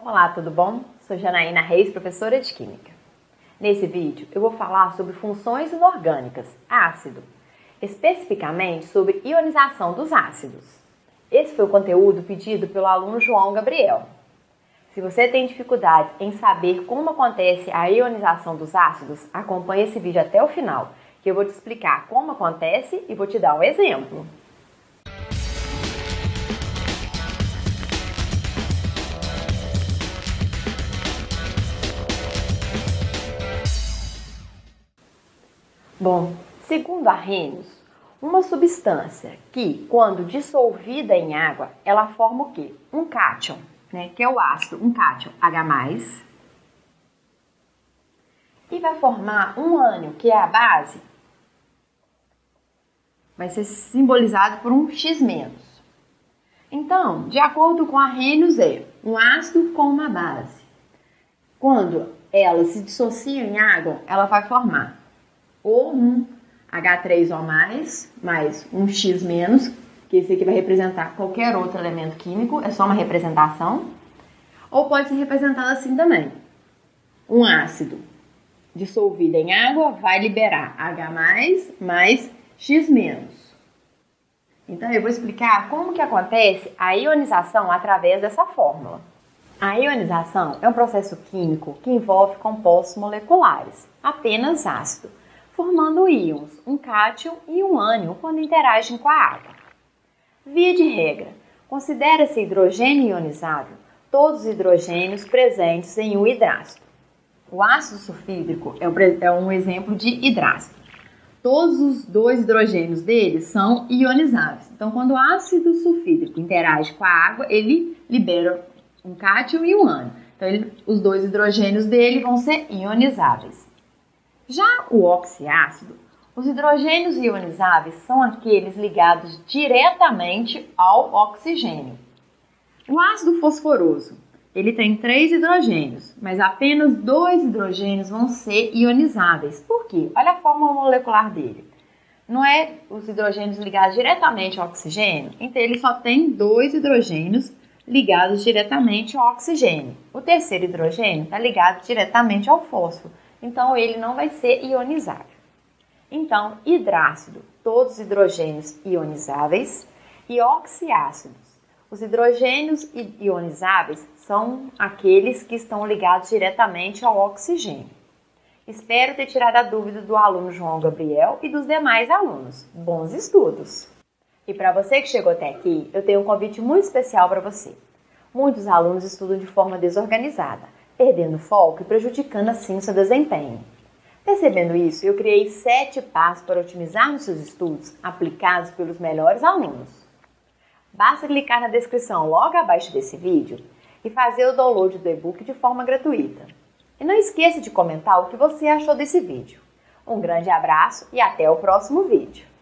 Olá, tudo bom? Sou Janaína Reis, professora de Química. Nesse vídeo eu vou falar sobre funções inorgânicas, ácido, especificamente sobre ionização dos ácidos. Esse foi o conteúdo pedido pelo aluno João Gabriel. Se você tem dificuldade em saber como acontece a ionização dos ácidos, acompanhe esse vídeo até o final, que eu vou te explicar como acontece e vou te dar um exemplo. Bom, segundo Arrhenius, uma substância que, quando dissolvida em água, ela forma o quê? Um cátion, né? que é o ácido, um cátion H+, e vai formar um ânion, que é a base, vai ser simbolizado por um X-. Então, de acordo com Arrhenius, é um ácido com uma base. Quando ela se dissocia em água, ela vai formar ou um H3O+, mais um X-, que esse aqui vai representar qualquer outro elemento químico, é só uma representação. Ou pode ser representado assim também. Um ácido dissolvido em água vai liberar H+, mais X-. Então, eu vou explicar como que acontece a ionização através dessa fórmula. A ionização é um processo químico que envolve compostos moleculares, apenas ácido, formando íons, um cátion e um ânion quando interagem com a água. Via de regra, considera-se hidrogênio ionizável todos os hidrogênios presentes em um hidrácido. O ácido sulfídrico é um exemplo de hidrácido. Todos os dois hidrogênios dele são ionizáveis. Então, quando o ácido sulfídrico interage com a água, ele libera um cátion e um ânion. Então, ele, os dois hidrogênios dele vão ser ionizáveis. Já o oxiácido, os hidrogênios ionizáveis são aqueles ligados diretamente ao oxigênio. O ácido fosforoso, ele tem três hidrogênios, mas apenas dois hidrogênios vão ser ionizáveis. Por quê? Olha a forma molecular dele. Não é os hidrogênios ligados diretamente ao oxigênio? Então ele só tem dois hidrogênios ligados diretamente ao oxigênio. O terceiro hidrogênio está ligado diretamente ao fósforo então ele não vai ser ionizável. Então, hidrácido, todos os hidrogênios ionizáveis, e oxiácidos. Os hidrogênios ionizáveis são aqueles que estão ligados diretamente ao oxigênio. Espero ter tirado a dúvida do aluno João Gabriel e dos demais alunos. Bons estudos! E para você que chegou até aqui, eu tenho um convite muito especial para você. Muitos alunos estudam de forma desorganizada perdendo foco e prejudicando assim seu desempenho. Percebendo isso, eu criei sete passos para otimizar os seus estudos aplicados pelos melhores alunos. Basta clicar na descrição logo abaixo desse vídeo e fazer o download do e-book de forma gratuita. E não esqueça de comentar o que você achou desse vídeo. Um grande abraço e até o próximo vídeo!